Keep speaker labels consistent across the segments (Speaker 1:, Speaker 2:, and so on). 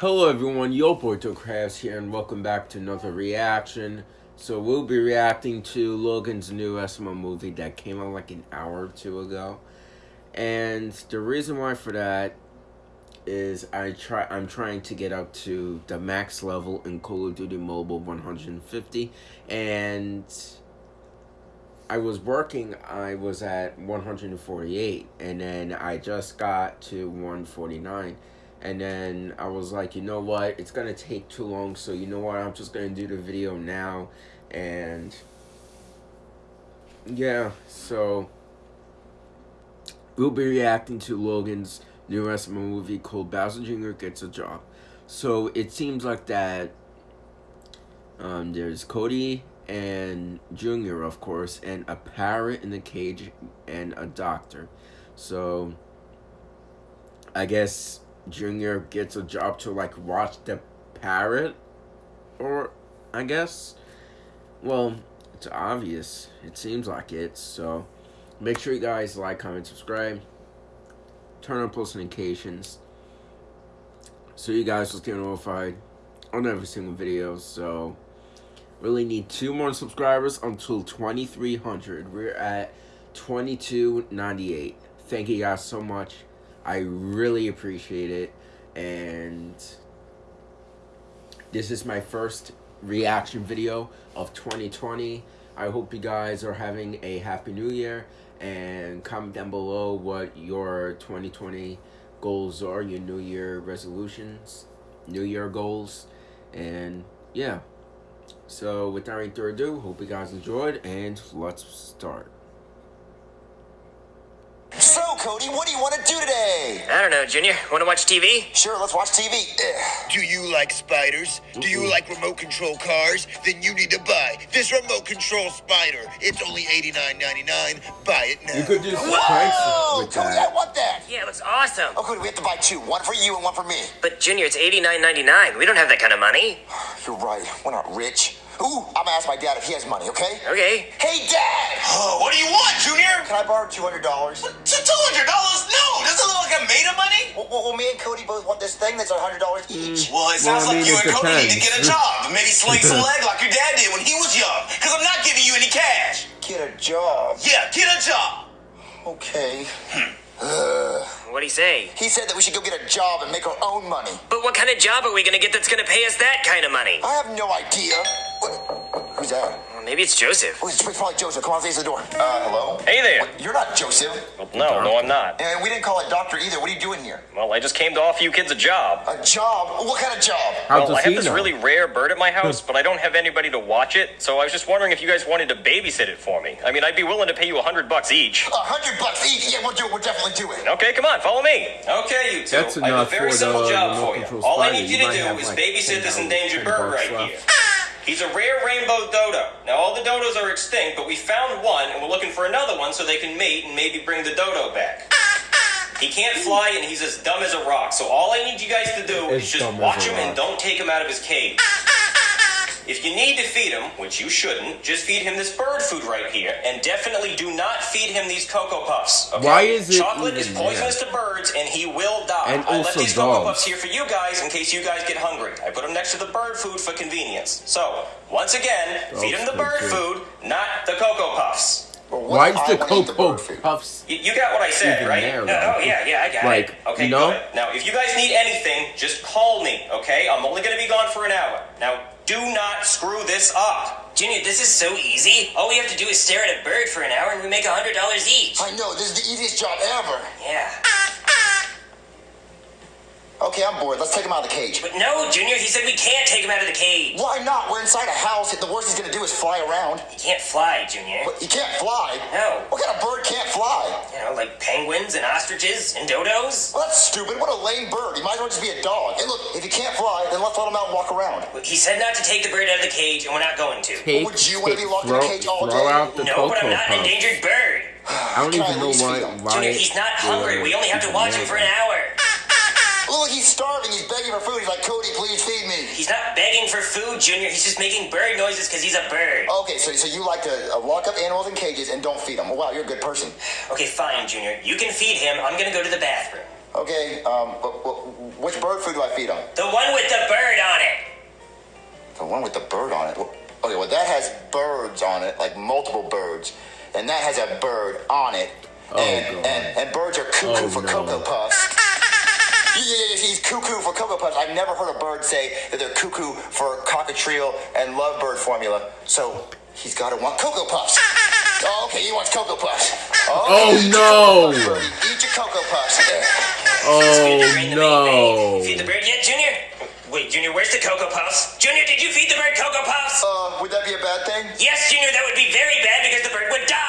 Speaker 1: Hello everyone, Yo Boy Crafts here and welcome back to another reaction. So we'll be reacting to Logan's new SML movie that came out like an hour or two ago. And the reason why for that is I try I'm trying to get up to the max level in Call of Duty Mobile 150 and I was working I was at 148 and then I just got to 149 and then I was like, you know what, it's gonna take too long, so you know what, I'm just gonna do the video now, and yeah, so we'll be reacting to Logan's new SML movie called Bowser Jr. Gets a Job. So it seems like that um, there's Cody and Junior, of course, and a parrot in the cage and a doctor. So I guess Junior gets a job to like watch the parrot, or I guess. Well, it's obvious. It seems like it. So make sure you guys like, comment, subscribe, turn on post notifications, so you guys will stay notified on every single video. So really need two more subscribers until 2300 we're at 2298 thank you guys so much I really appreciate it. And this is my first reaction video of 2020. I hope you guys are having a happy new year and comment down below what your 2020 goals are, your new year resolutions, new year goals, and yeah. So without any further ado, hope you guys enjoyed and let's start.
Speaker 2: Cody. What do you want to do today?
Speaker 3: I don't know, Junior. Want to watch TV?
Speaker 2: Sure, let's watch TV.
Speaker 4: Do you like spiders? Do you like remote control cars? Then you need to buy this remote control spider. It's only $89.99. Buy it now.
Speaker 1: You could do
Speaker 2: some Whoa! with Cody,
Speaker 1: that.
Speaker 2: I want that.
Speaker 3: Yeah, it looks awesome.
Speaker 2: Oh, Cody, we have to buy two. One for you and one for me.
Speaker 3: But, Junior, it's $89.99. We don't have that kind of money.
Speaker 2: You're right. We're not rich. Ooh, I'm gonna ask my dad if he has money, okay?
Speaker 3: Okay.
Speaker 2: Hey, Dad!
Speaker 4: Oh, what do you want, Junior?
Speaker 2: Can I borrow $200? $200?
Speaker 4: No! Doesn't look like I'm made of money?
Speaker 2: Well, well, well, me and Cody both want this thing that's $100 each.
Speaker 4: Mm. Well, it sounds well, I mean, like you and Cody need to get a job. Maybe sling some leg like your dad did when he was young. Because I'm not giving you any cash.
Speaker 2: Get a job?
Speaker 4: Yeah, get a job.
Speaker 2: Okay.
Speaker 4: Hmm.
Speaker 3: What'd he say?
Speaker 2: He said that we should go get a job and make our own money.
Speaker 3: But what kind of job are we gonna get that's gonna pay us that kind of money?
Speaker 2: I have no idea. What? Who's that?
Speaker 3: Maybe it's Joseph.
Speaker 2: Oh, it's probably Joseph. Come on, face the door. Uh, hello?
Speaker 5: Hey there.
Speaker 2: you're not Joseph.
Speaker 5: Well, no, no, I'm not.
Speaker 2: And we didn't call it doctor either. What are you doing here?
Speaker 5: Well, I just came to offer you kids a job.
Speaker 2: A job? What kind of job?
Speaker 5: How well, I have this know? really rare bird at my house, but I don't have anybody to watch it. So I was just wondering if you guys wanted to babysit it for me. I mean, I'd be willing to pay you a hundred bucks each.
Speaker 2: A hundred bucks each? Yeah, we'll do it. We'll definitely do it.
Speaker 5: Okay, come on, follow me.
Speaker 4: Okay, you two. That's I have a very simple the, job for you. All I need you to do is
Speaker 1: like
Speaker 4: babysit this endangered bird right left. here. He's a rare rainbow dodo. Now, all the dodos are extinct, but we found one, and we're looking for another one so they can mate and maybe bring the dodo back. He can't fly, and he's as dumb as a rock. So all I need you guys to do is just watch him and don't take him out of his cage. If you need to feed him, which you shouldn't, just feed him this bird food right here, and definitely do not feed him these Cocoa Puffs. Okay?
Speaker 1: Why is it
Speaker 4: Chocolate is poisonous there? to birds, and he will die.
Speaker 1: And
Speaker 4: I
Speaker 1: left
Speaker 4: these
Speaker 1: dogs.
Speaker 4: Cocoa Puffs here for you guys in case you guys get hungry. I put them next to the bird food for convenience. So, once again, dogs feed him the bird food, not the Cocoa Puffs.
Speaker 1: Why is the Cocoa Puffs?
Speaker 4: You, you, got what I said, right?
Speaker 1: There,
Speaker 4: no, oh, yeah, yeah, I got
Speaker 1: like,
Speaker 4: it. Okay,
Speaker 1: you know?
Speaker 4: good. Now, if you guys need anything, just call me, okay? I'm only going to be gone for an hour. Now, do not screw this up.
Speaker 3: Junior, this is so easy. All we have to do is stare at a bird for an hour and we make a $100 each.
Speaker 2: I know, this is the easiest job ever.
Speaker 3: Yeah.
Speaker 2: Okay, I'm bored. Let's take him out of the cage.
Speaker 3: But no, Junior, he said we can't take him out of the cage.
Speaker 2: Why not? We're inside a house. The worst he's gonna do is fly around.
Speaker 3: He can't fly, Junior.
Speaker 2: What, he can't fly?
Speaker 3: No.
Speaker 2: What kind of bird can't fly?
Speaker 3: You know, like penguins and ostriches and dodos?
Speaker 2: Well, that's stupid. What a lame bird. He might as well just be a dog. Hey, look, if he can't fly, then let's let him out and walk around.
Speaker 3: He said not to take the bird out of the cage, and we're not going to.
Speaker 1: Take,
Speaker 2: well, would you want to be locked
Speaker 1: throw,
Speaker 2: in a cage all
Speaker 1: throw
Speaker 2: day?
Speaker 1: Out the
Speaker 3: no, but I'm not an endangered bird.
Speaker 1: I don't Can even I know why, why.
Speaker 3: Junior, he's not hungry. We only have to watch him for an hour.
Speaker 2: Look, he's starving. He's begging for food. He's like, Cody, please feed me.
Speaker 3: He's not begging for food, Junior. He's just making bird noises because he's a bird.
Speaker 2: Okay, so, so you like to uh, lock up animals in cages and don't feed them. Well, wow, you're a good person.
Speaker 3: Okay, fine, Junior. You can feed him. I'm going to go to the bathroom.
Speaker 2: Okay, um, wh- wh- which bird food do I feed him?
Speaker 3: The one with the bird on it.
Speaker 2: The one with the bird on it. Okay, well that has birds on it, like multiple birds, and that has a bird on it.
Speaker 1: Oh,
Speaker 2: and,
Speaker 1: God.
Speaker 2: and and birds are cuckoo
Speaker 1: Oh,
Speaker 2: for
Speaker 1: no.
Speaker 2: cocoa puffs. Yeah, yeah, yeah, he's cuckoo for cocoa puffs. I've never heard a bird say that they're cuckoo for cockatiel and lovebird formula. So he's got to want cocoa puffs. Oh, okay, he wants cocoa puffs.
Speaker 1: Oh,
Speaker 2: eat your
Speaker 1: no.
Speaker 2: Cocoa birdie. Eat your cocoa puffs.
Speaker 1: Oh
Speaker 3: Feed the bird the main
Speaker 1: no!
Speaker 3: vein. Feed the bird yet, Junior? Wait, Junior, where's the Cocoa Puffs? Junior, did you feed the bird Cocoa Puffs?
Speaker 2: Uh, would that be a bad thing?
Speaker 3: yes, Junior, that would be very bad because the bird would die.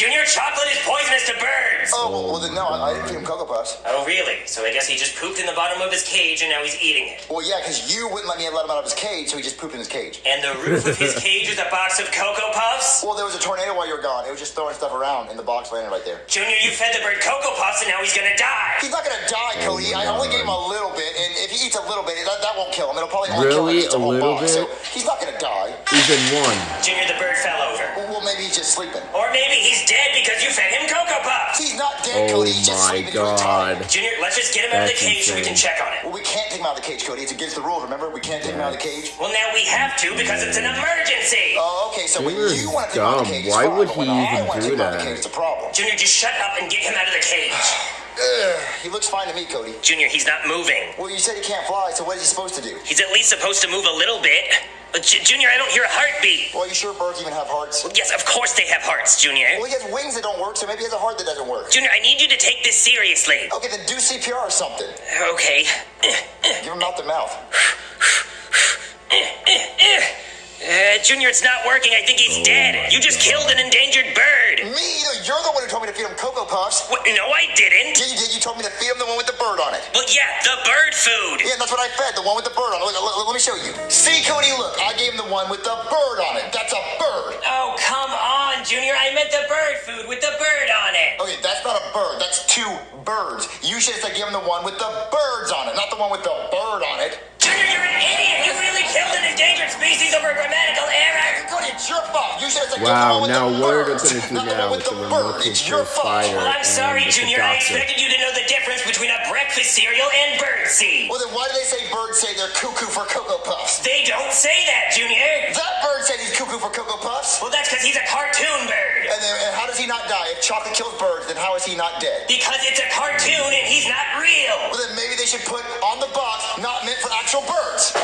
Speaker 3: Junior, chocolate is poisonous to birds.
Speaker 2: Oh, well, well then no, I, I didn't feed him cocoa puffs.
Speaker 3: Oh, really? So I guess he just pooped in the bottom of his cage and now he's eating it.
Speaker 2: Well, yeah, because you wouldn't let me let him out of his cage, so he just pooped in his cage.
Speaker 3: And the roof of his cage is a box of Cocoa Puffs?
Speaker 2: Well, there was a tornado while you were gone. It was just throwing stuff around, and the box landed right there.
Speaker 3: Junior, you fed the bird Cocoa Puffs and now he's gonna die.
Speaker 2: He's not gonna die, Cody. I only gave him a little bit, and if he eats a little bit, that, that won't kill him. It'll probably only kill him
Speaker 1: Really?
Speaker 2: if he eats a
Speaker 1: A
Speaker 2: whole
Speaker 1: little
Speaker 2: box.
Speaker 1: bit?
Speaker 2: So he's not gonna die.
Speaker 1: He's in one.
Speaker 3: Junior, the bird fell over.
Speaker 2: Well, maybe he's just sleeping.
Speaker 3: Or maybe he's dead because you fed him Cocoa Puffs.
Speaker 2: He's not dead,
Speaker 1: Oh
Speaker 2: Cody. He's just oh
Speaker 1: my
Speaker 2: sleeping through time.
Speaker 1: god.
Speaker 3: Junior, let's just get him out of the
Speaker 1: That's
Speaker 3: cage so we can check on him.
Speaker 2: Well, we can't take him out of the cage, Cody. It's against the rules. Remember, we can't take him out of the cage.
Speaker 3: Well, now we have to because it's an emergency.
Speaker 2: Oh, okay. So when
Speaker 1: Junior's
Speaker 2: you want to take him out of the cage, it's
Speaker 1: Why would
Speaker 2: but when
Speaker 1: he
Speaker 2: I
Speaker 1: even do
Speaker 2: out of the
Speaker 1: that?
Speaker 2: cage, it's a problem.
Speaker 3: Junior, just shut up and get him out of the cage.
Speaker 2: Ugh, he looks fine to me, Cody.
Speaker 3: Junior, he's not moving.
Speaker 2: Well, you said he can't fly, so what is he supposed to do?
Speaker 3: He's at least supposed to move a little bit. But J- Junior, I don't hear a heartbeat.
Speaker 2: Well, are you sure birds even have hearts?
Speaker 3: Yes, of course they have hearts, Junior.
Speaker 2: Well, he has wings that don't work, so maybe he has a heart that doesn't work.
Speaker 3: Junior, I need you to take this seriously.
Speaker 2: Okay, then do CPR or something.
Speaker 3: Okay.
Speaker 2: Give him mouth to mouth.
Speaker 3: Uh, Junior, it's not working. I think he's
Speaker 1: Oh
Speaker 3: dead. You just killed an endangered
Speaker 2: one who told me to feed him Cocoa Puffs.
Speaker 3: What? No, I didn't.
Speaker 2: Yeah, you did. You told me to feed him the one with the bird on it.
Speaker 3: Well, yeah, the bird food.
Speaker 2: Yeah, that's what I fed, the one with the bird on it. Look, look, let me show you. See, Cody, look. I gave him the one with the bird on it. That's a bird.
Speaker 3: Oh, come on, Junior. I meant the bird food with the bird on it.
Speaker 2: Okay, that's not a bird. That's two birds. You should have said give him the one with the birds on it, not the one with the bird on it.
Speaker 3: Junior, you're an idiot. You killed an endangered species over a grammatical error.
Speaker 2: Cody, it's your fault. You should have said
Speaker 1: Wow,
Speaker 2: give him the
Speaker 1: now
Speaker 2: one with
Speaker 1: what
Speaker 2: the
Speaker 1: are they gonna do
Speaker 2: not the
Speaker 1: now
Speaker 2: one with
Speaker 1: with
Speaker 2: the
Speaker 1: the
Speaker 2: bird.
Speaker 1: remote
Speaker 2: It's
Speaker 1: control
Speaker 2: your fault.
Speaker 3: Well, I'm
Speaker 1: and
Speaker 3: sorry, Junior. I
Speaker 1: doctor.
Speaker 3: expected you to know the difference between a breakfast cereal and bird seed.
Speaker 2: Well, then why do they say birds say they're cuckoo for Cocoa Puffs?
Speaker 3: They don't say that, Junior.
Speaker 2: That bird said he's cuckoo for Cocoa Puffs.
Speaker 3: Well, that's because he's a cartoon bird.
Speaker 2: And then and how does he not die? If chocolate kills birds, then how is he not dead?
Speaker 3: Because it's a cartoon and he's not real.
Speaker 2: Well, then maybe they should put on the box, not meant for actual birds.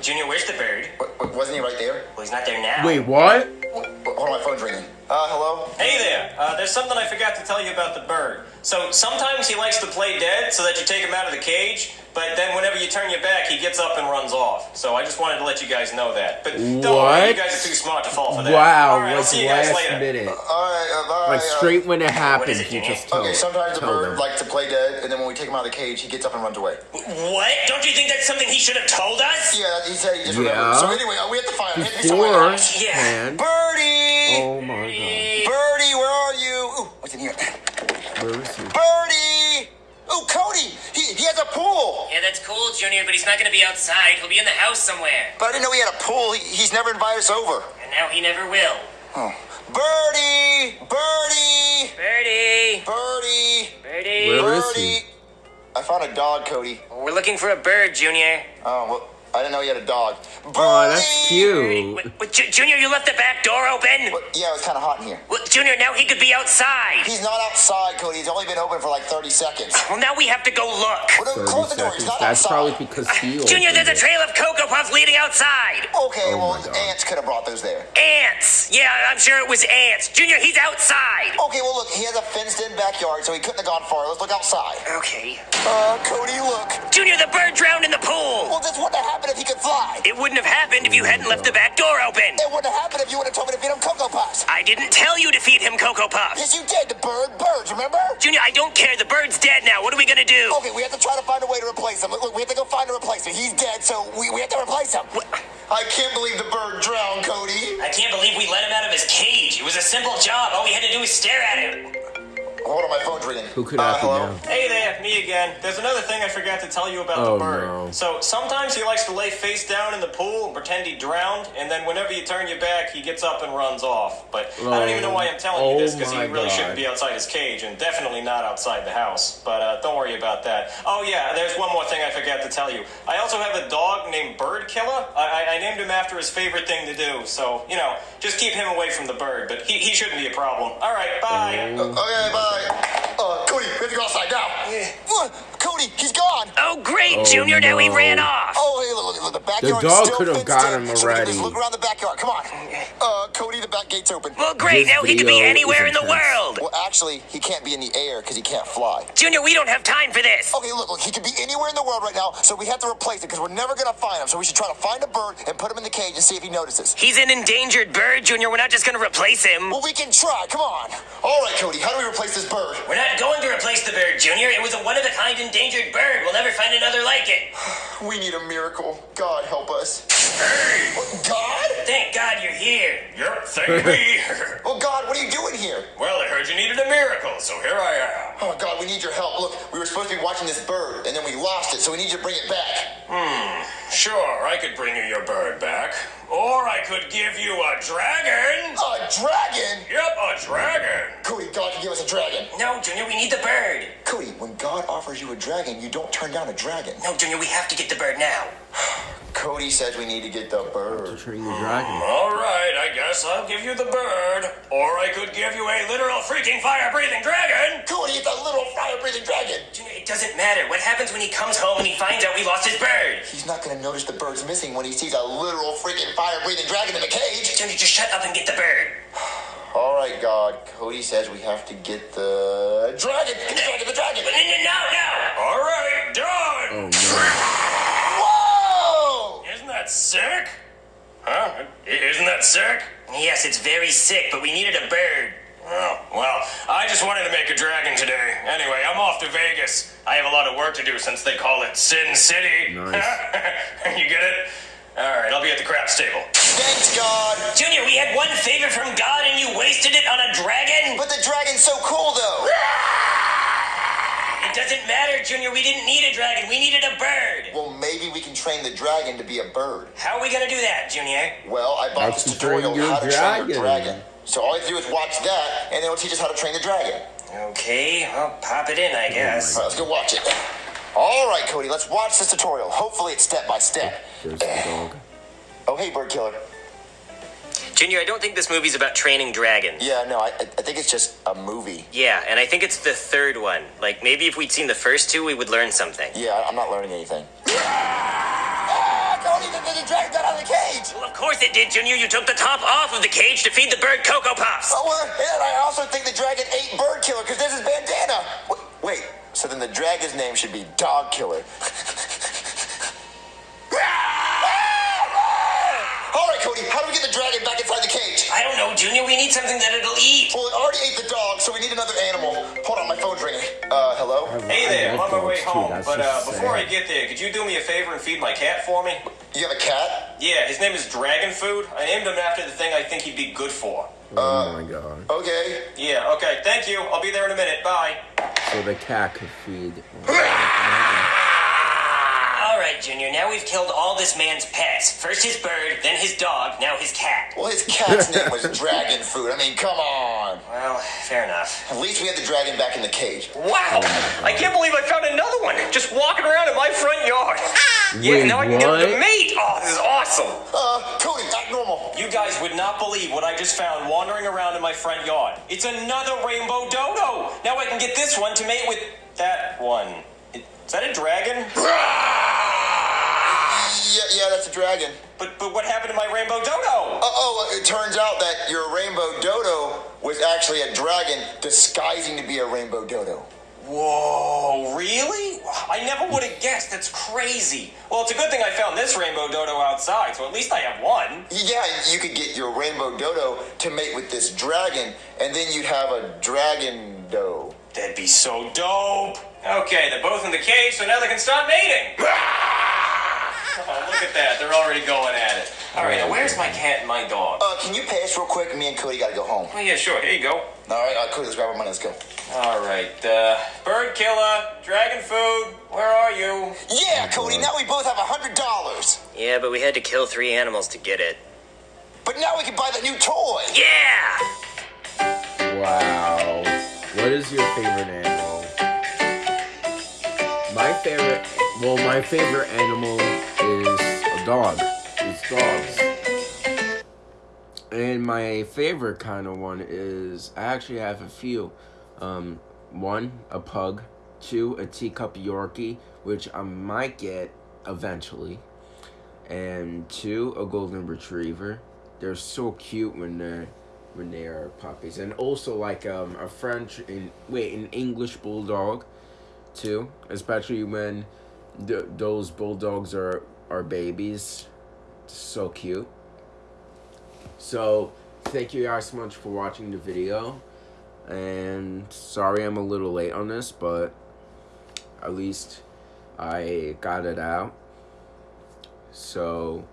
Speaker 3: Junior, where's the bird?
Speaker 2: What, wasn't he right there?
Speaker 3: Well, he's not there now.
Speaker 1: Wait, what?
Speaker 2: What, what- hold on, my phone's ringing. Uh, hello?
Speaker 4: Hey there, uh, there's something I forgot to tell you about the bird. So sometimes he likes to play dead so that you take him out of the cage, but then whenever you turn your back, he gets up and runs off. So I just wanted to let you guys know that. But don't worry, you guys are too smart to fall for that.
Speaker 1: Wow,
Speaker 4: All right, I'll
Speaker 1: like
Speaker 4: see you guys
Speaker 1: last
Speaker 4: later.
Speaker 1: minute.
Speaker 2: All right, uh, bye.
Speaker 1: Like
Speaker 2: uh,
Speaker 1: straight when it happens,
Speaker 3: it,
Speaker 1: you
Speaker 3: Junior?
Speaker 1: just tell
Speaker 2: Okay, sometimes the bird likes to play dead, and then when we take him out of the cage, he gets up and runs away.
Speaker 3: What? Don't you think that's something he should have told us?
Speaker 2: Yeah, he said he just
Speaker 1: Yeah.
Speaker 2: remembered. So anyway, we have to find him. Hit me somewhere
Speaker 1: Before.
Speaker 3: Yeah.
Speaker 1: hand.
Speaker 2: Birdie!
Speaker 1: Oh my god.
Speaker 2: Birdie, where are you? Ooh, what's in here?
Speaker 1: god. Where is he?
Speaker 2: Birdie! Ooh, Cody! He, he has a pool!
Speaker 3: Yeah, that's cool, Junior, but he's not gonna be outside. He'll be in the house somewhere.
Speaker 2: But I didn't know he had a pool. He, he's never invited us over.
Speaker 3: And now he never will.
Speaker 2: Oh. Birdie! Birdie!
Speaker 3: Birdie!
Speaker 2: Birdie!
Speaker 3: Birdie!
Speaker 1: Where is
Speaker 2: Birdie!
Speaker 1: he?
Speaker 2: I found a dog, Cody.
Speaker 3: We're looking for a bird, Junior.
Speaker 2: Oh, well, I didn't know he had a dog. Birdie!
Speaker 1: Oh, that's cute.
Speaker 3: Wait, wait, Ju- Junior, you left the back door open?
Speaker 2: Well, yeah, it was kind of hot in here.
Speaker 3: Well, Junior, now he could be outside.
Speaker 2: He's not outside, Cody. He's only been open for like 30 seconds.
Speaker 3: Well, now we have to go look.
Speaker 2: Well, then
Speaker 1: 30
Speaker 2: close the door. He's
Speaker 1: seconds.
Speaker 2: not
Speaker 1: That's
Speaker 2: outside.
Speaker 1: probably because he
Speaker 3: Junior, there's a trail of Cocoa Puffs leading outside.
Speaker 2: Okay,
Speaker 1: Oh
Speaker 2: well,
Speaker 1: my God.
Speaker 2: ants could have brought those there.
Speaker 3: Ants. Yeah, I'm sure it was ants. Junior, he's outside.
Speaker 2: Okay, well, look, he has a fenced-in backyard, so he couldn't have gone far. Let's look outside.
Speaker 3: Okay.
Speaker 2: Uh, Cody, look.
Speaker 3: Junior, the bird drowned in the pool.
Speaker 2: Well, this wouldn't have happened if he could fly.
Speaker 3: It wouldn't have happened if you hadn't left the back door open.
Speaker 2: It wouldn't have happened if you would have told me to feed him Cocoa Puffs.
Speaker 3: I didn't tell you to feed him Cocoa Puffs.
Speaker 2: Yes, you did. The bird, birds, remember?
Speaker 3: Junior, I don't care. The bird's dead now. What are we gonna do?
Speaker 2: Okay, we have to try to find a way to replace him. Look, we have to go find a replacement. He's dead, so we, we have to replace him. I can't believe the bird drowned, Cody.
Speaker 3: I can't believe we let him out of his cage. It was a simple job. All we had to do was stare at him.
Speaker 2: Hold on, my phone's ringing.
Speaker 1: Who could
Speaker 2: uh,
Speaker 1: that
Speaker 2: hello?
Speaker 1: now?
Speaker 4: Hey there, me again. There's another thing I forgot to tell you about
Speaker 1: Oh,
Speaker 4: the bird.
Speaker 1: no.
Speaker 4: So sometimes he likes to lay face down in the pool and pretend he drowned, and then whenever you turn your back, he gets up and runs off. But I don't even know why I'm telling you this
Speaker 1: Oh,
Speaker 4: because he really
Speaker 1: God.
Speaker 4: shouldn't be outside his cage, and definitely not outside the house. But uh, don't worry about that. Oh yeah, there's one more thing I forgot to tell you. I also have a dog named Bird Killer. I, I, I named him after his favorite thing to do. So you know, just keep him away from the bird. But he, he shouldn't be a problem. All right, bye.
Speaker 2: Uh, okay, bye. Uh, Cody, we have to go outside now. What? Cody, he's gone.
Speaker 3: Oh, great,
Speaker 1: Oh,
Speaker 3: Junior. Now he ran off.
Speaker 2: Oh, hey, look, look, look, the backyard
Speaker 1: dog
Speaker 2: still
Speaker 1: could've got him
Speaker 2: so we can just
Speaker 1: already.
Speaker 2: look around the backyard. Come on. Uh, Cody, the back gate's open.
Speaker 3: Well, great.
Speaker 1: This
Speaker 3: Now he could be anywhere in the world.
Speaker 2: Well, actually, he can't be in the air because he can't fly.
Speaker 3: Junior, we don't have time for this.
Speaker 2: Okay, look, look, he could be anywhere in the world right now, so we have to replace it because we're never gonna find him. So we should try to find a bird and put him in the cage and see if he notices.
Speaker 3: He's an endangered bird, Junior. We're not just gonna replace him.
Speaker 2: Well, we can try. Come on. All right, Cody, how do we replace this bird?
Speaker 3: We're not going to replace the bird, Junior. It was a one of a kind endangered bird. We'll never find another like it.
Speaker 2: We need a miracle. God help us.
Speaker 3: Hey!
Speaker 2: Oh, God?
Speaker 3: Thank God you're here.
Speaker 4: Yep, thank me.
Speaker 2: Oh, God, what are you doing here?
Speaker 4: well, I heard you needed a miracle, so here I am.
Speaker 2: Oh, God, we need your help. Look, we were supposed to be watching this bird, and then we lost it, so we need you to bring it back. Hmm.
Speaker 4: Sure, I could bring you your bird back. Or I could give you a dragon.
Speaker 2: A dragon?
Speaker 4: Yep, a dragon.
Speaker 2: Cody, God can give us a dragon.
Speaker 3: No, Junior, we need the bird.
Speaker 2: Cody, when God offers you a dragon, you don't turn down a dragon.
Speaker 3: No, Junior, we have to get the bird now.
Speaker 2: Cody says we need to get the bird.
Speaker 1: To train the dragon.
Speaker 4: All right, I guess I'll give you the bird. Or I could give you a literal freaking fire breathing dragon.
Speaker 2: Cody, it's a little fire-breathing dragon.
Speaker 3: It doesn't matter. What happens when he comes home and he finds out we lost his bird?
Speaker 2: He's not gonna notice the bird's missing when he sees a literal freaking fire-breathing dragon in the cage.
Speaker 3: Junior, just shut up and get the bird.
Speaker 2: All right, God. Cody says we have to get the dragon. The dragon, the dragon.
Speaker 3: No, no, no, no.
Speaker 4: All right, done.
Speaker 1: Oh no.
Speaker 2: Whoa!
Speaker 4: Sick? Huh? Isn't that sick?
Speaker 3: Yes, it's very sick, but we needed a bird.
Speaker 4: Oh, well, I just wanted to make a dragon today. Anyway, I'm off to Vegas. I have a lot of work to do since they call it Sin City.
Speaker 1: Nice.
Speaker 4: you get it? All right, I'll be at the craps table.
Speaker 2: Thanks, God.
Speaker 3: Junior, we had one favor from God and you wasted it on a dragon?
Speaker 2: But the dragon's so cool, though.
Speaker 3: It Junior. We didn't need a dragon. We needed a bird.
Speaker 2: Well, maybe we can train the dragon to be a bird.
Speaker 3: How are we gonna do that, Junior?
Speaker 2: Well, I bought
Speaker 1: How
Speaker 2: this tutorial on how to train your
Speaker 1: dragon.
Speaker 2: dragon. So all you have to do is watch that, and it'll teach us how to train the dragon.
Speaker 3: Okay, I'll pop it in, I oh guess.
Speaker 2: All right, let's go watch it. All right, Cody, let's watch this tutorial. Hopefully, it's step by step.
Speaker 1: There's the dog.
Speaker 2: Oh, hey, bird killer.
Speaker 3: Junior, I don't think this movie's about training dragons.
Speaker 2: Yeah, no, I, I think it's just a movie.
Speaker 3: Yeah, and I think it's the third one. Like, maybe if we'd seen the first two, we would learn something.
Speaker 2: Yeah, I'm not learning anything. Ah, Cody, the, the, the dragon got out of the cage.
Speaker 3: Well, of course it did, Junior. You took the top off of the cage to feed the bird Cocoa Puffs.
Speaker 2: Oh, well, and I also think the dragon ate bird killer because there's his bandana. Wait, wait, so then the dragon's name should be dog killer. Cody, how do we get the dragon back inside the cage?
Speaker 3: I don't know, Junior. We need something that it'll eat.
Speaker 2: Well, it already ate the dog, so we need another animal. Hold on, my phone's ringing. Uh, hello?
Speaker 4: Hey there, I'm on my way
Speaker 1: like too.
Speaker 4: home. But uh,
Speaker 1: just
Speaker 4: before I get there, could you do me a favor and feed my cat for me?
Speaker 2: You have a cat?
Speaker 4: Yeah, his name is Dragon Food. I named him after the thing I think he'd be good for.
Speaker 1: Oh my god.
Speaker 2: Okay.
Speaker 4: Yeah, okay, thank you. I'll be there in a minute. Bye.
Speaker 1: So the cat could feed.
Speaker 3: All right, Junior. Now we've killed all this man's pets. First his bird, then his dog, now his cat.
Speaker 2: Well, his cat's name was Dragon Food. I mean, come on.
Speaker 3: Well, fair enough.
Speaker 2: At least we had the dragon back in the cage.
Speaker 4: Wow! I can't believe I found another one just walking around in my front yard. yeah,
Speaker 1: Wait,
Speaker 4: now I can get
Speaker 1: what?
Speaker 4: the mate. Oh, this is awesome.
Speaker 2: Uh, Cody, act normal.
Speaker 4: You guys would not believe what I just found wandering around in my front yard. It's another rainbow dodo. Now I can get this one to mate with that one. Is that a dragon?
Speaker 2: Yeah, yeah, that's a dragon.
Speaker 4: But but what happened to my rainbow dodo?
Speaker 2: Uh, oh, it turns out that your rainbow dodo was actually a dragon disguising to be a rainbow dodo.
Speaker 4: Whoa, really? I never would have guessed. That's crazy. Well, it's a good thing I found this rainbow dodo outside, so at least I have one.
Speaker 2: Yeah, you could get your rainbow dodo to mate with this dragon, and then you'd have a dragon doe.
Speaker 4: That'd be so dope. Okay, they're both in the cage, so now they can start mating. Oh, look at that. They're already going at it. All right, now where's my cat and my dog?
Speaker 2: Uh, can you pass real quick? Me and Cody gotta go home.
Speaker 4: Oh, yeah, sure. Here you go.
Speaker 2: All right, uh, Cody, let's grab our money. Let's go.
Speaker 4: All right, uh, bird killer, dragon food, where are you?
Speaker 2: Yeah, Cody. Now we both have a hundred dollars.
Speaker 3: Yeah, but we had to kill three animals to get it.
Speaker 2: But now we can buy that new toy.
Speaker 3: Yeah!
Speaker 1: Wow. What is your favorite animal? My favorite, well, my favorite animal is a dog. It's dogs. And my favorite kind of one is, I actually have a few. Um, one, a pug. Two, a teacup Yorkie, which I might get eventually. And two, a golden retriever. They're so cute when they're when they are puppies, and also like um a French in wait an English bulldog, too. Especially when th- those bulldogs are are babies, so cute. So thank you guys so much for watching the video, and sorry I'm a little late on this, but at least I got it out. So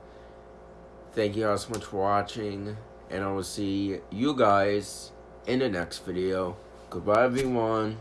Speaker 1: thank you guys so much for watching and I will see you guys in the next video. Goodbye, everyone.